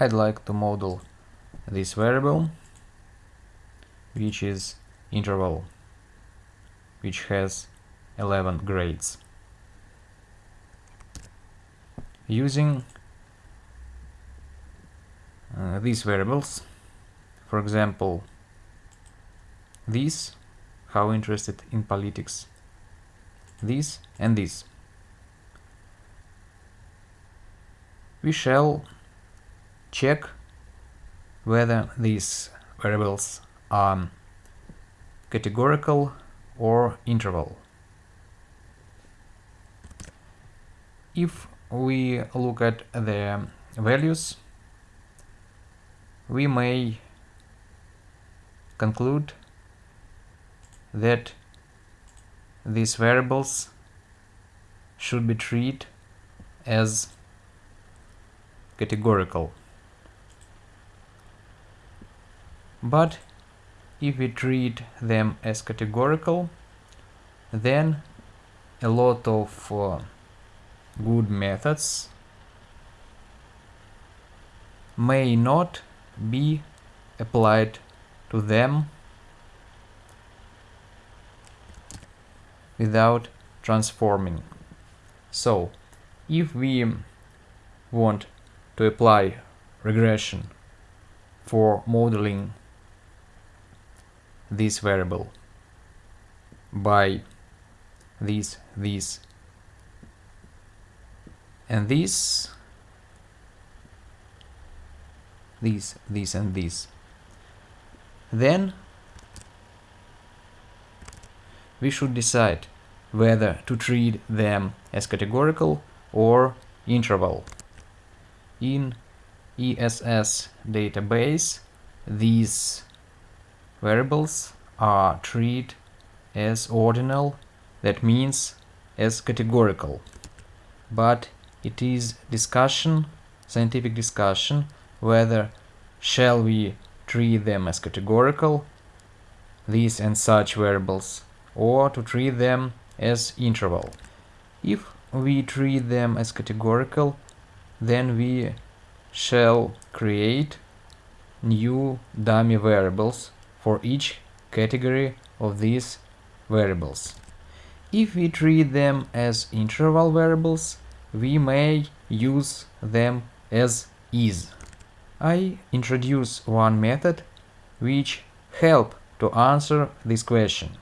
I'd like to model this variable, which is interval, which has 11 grades. Using uh, these variables, for example, this, how interested in politics, this and this. We shall check whether these variables are categorical or interval. If we look at the values, we may conclude that these variables should be treated as categorical. But if we treat them as categorical, then a lot of uh, good methods may not be applied to them without transforming. So, if we want to apply regression for modeling this variable by this, this, and this, this, this, and this, then we should decide whether to treat them as categorical or interval. In ESS database, these variables are treated as ordinal, that means as categorical. But it is discussion, scientific discussion, whether shall we treat them as categorical, these and such variables, or to treat them as interval. If we treat them as categorical, then we shall create new dummy variables for each category of these variables. If we treat them as interval variables, we may use them as is. I introduce one method which help to answer this question.